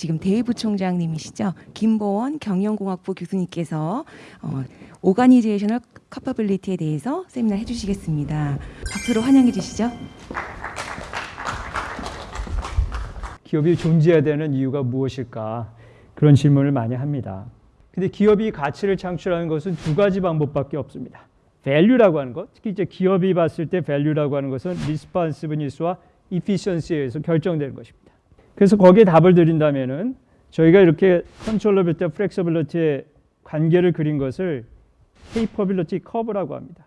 지금 대부총장님이시죠. 김보원 경영공학부 교수님께서 어, organizational capability에 대해서 세미나 해주시겠습니다. 박수로 환영해 주시죠. 기업이 존재해야 되는 이유가 무엇일까? 그런 질문을 많이 합니다. 근데 기업이 가치를 창출하는 것은 두 가지 방법밖에 없습니다. value라고 하는 것, 특히 이제 기업이 봤을 때 value라고 하는 것은 responsiveness와 efficiency에 의해서 결정되는 것입니다. 그래서 거기에 답을 드린다면은 저희가 이렇게 controllability, flexibility의 관계를 그린 것을 capability curve라고 합니다.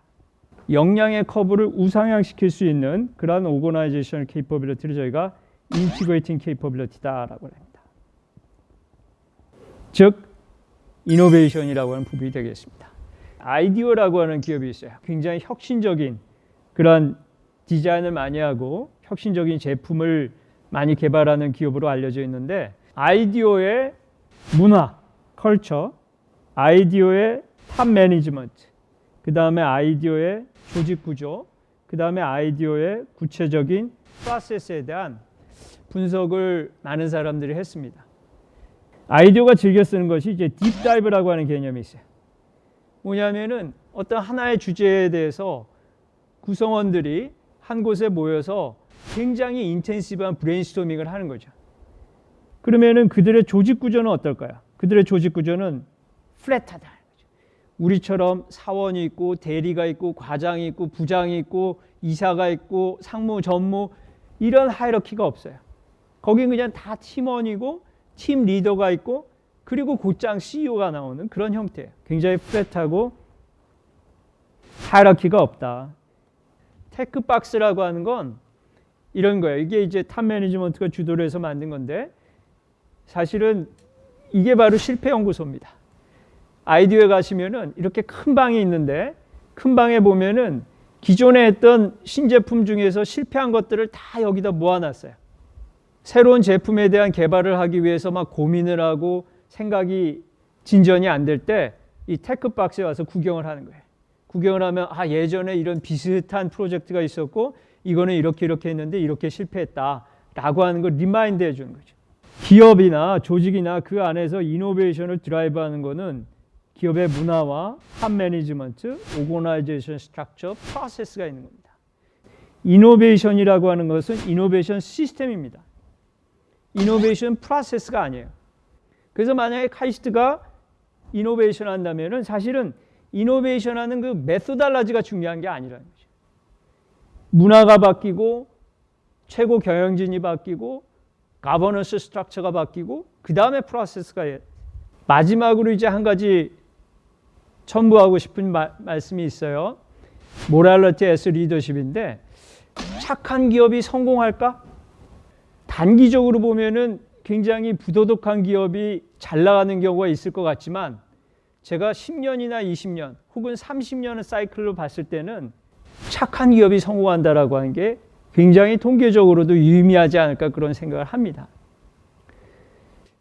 역량의 커브를 우상향시킬 수 있는 그러한 organizational capability를 저희가 integrating capability다라고 합니다. 즉 이노베이션이라고 하는 부분이 되겠습니다. 아이디어라고 하는 기업이 있어요. 굉장히 혁신적인 그런 디자인을 많이 하고 혁신적인 제품을 많이 개발하는 기업으로 알려져 있는데 IDEO의 문화, culture, IDEO의 top management, 그 다음에 IDEO의 조직 구조, 그 다음에 IDEO의 구체적인 프로세스에 대한 분석을 많은 사람들이 했습니다. IDEO가 즐겨 쓰는 것이 이제 deep dive라고 하는 개념이 있어요. 뭐냐면은 어떤 하나의 주제에 대해서 구성원들이 한 곳에 모여서 굉장히 인텐시브한 브레인스토밍을 하는 거죠. 그러면은 그들의 조직 구조는 어떨까요? 그들의 조직 구조는 플랫하다. 우리처럼 사원이 있고 대리가 있고 과장이 있고 부장이 있고 이사가 있고 상무 전무 이런 하이러키가 없어요. 거긴 그냥 다 팀원이고 팀 리더가 있고 그리고 곧장 CEO가 나오는 그런 형태예요. 굉장히 flat하고 hierarchy가 없다. tech box라고 하는 건 이런 거예요. 이게 이제 top management가 주도를 해서 만든 건데 사실은 이게 바로 실패 연구소입니다. IDEO에 가시면은 이렇게 큰 방이 있는데 큰 방에 보면은 기존에 했던 신제품 중에서 실패한 것들을 다 여기다 모아놨어요. 새로운 제품에 대한 개발을 하기 위해서 막 고민을 하고 생각이 진전이 안 될 때 이 tech box에 와서 구경을 하는 거예요. 구경을 하면 아 예전에 이런 비슷한 프로젝트가 있었고 이거는 이렇게 이렇게 했는데 이렇게 실패했다라고 하는 걸 remind 해주는 거죠. 기업이나 조직이나 그 안에서 innovation을 drive하는 거는 기업의 문화와 top management, organization structure, process가 있는 겁니다. innovation이라고 하는 것은 innovation system입니다. innovation process가 아니에요. 그래서 만약에 카이스트가 innovation 한다면은 사실은 innovation 하는 그 methodology가 중요한 게 아니라는 거죠. 문화가 바뀌고 최고 경영진이 바뀌고 governance structure가 바뀌고 그 다음에 process가 마지막으로 이제 한 가지 첨부하고 싶은 마, 말씀이 있어요. 모랄러티 에스 리더십인데 착한 기업이 성공할까? 단기적으로 보면은 굉장히 부도덕한 기업이 잘 나가는 경우가 있을 것 같지만 제가 10년이나 20년 혹은 30년의 사이클로 봤을 때는 착한 기업이 성공한다라고 하는 게 굉장히 통계적으로도 유의미하지 않을까 그런 생각을 합니다.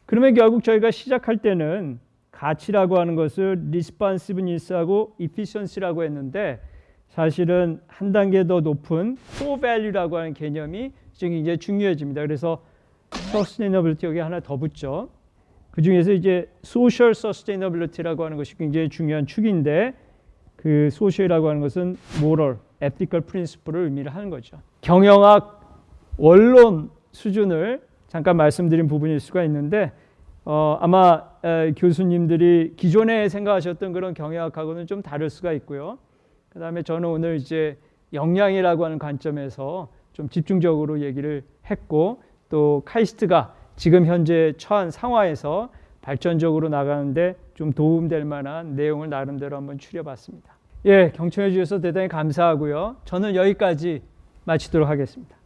그러면 결국 저희가 시작할 때는 가치라고 하는 것을 responsiveness하고 efficiency라고 했는데 사실은 한 단계 더 높은 core value라고 하는 개념이 지금 이제 중요해집니다. 그래서 sustainability 여기 하나 더 붙죠. 그 중에서 이제 social sustainability라고 하는 것이 굉장히 중요한 축인데 그 social이라고 하는 것은 moral, ethical principle을 의미를 하는 거죠. 경영학 원론 수준을 잠깐 말씀드린 부분일 수가 있는데 어, 아마 에, 교수님들이 기존에 생각하셨던 그런 경영학하고는 좀 다를 수가 있고요. 그 다음에 저는 오늘 이제 역량이라고 하는 관점에서 좀 집중적으로 얘기를 했고 또 카이스트가 지금 현재 처한 상황에서 발전적으로 나가는데 좀 도움될 만한 내용을 나름대로 한번 추려봤습니다. 예, 경청해 주셔서 대단히 감사하고요. 저는 여기까지 마치도록 하겠습니다.